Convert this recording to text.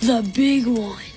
The big one.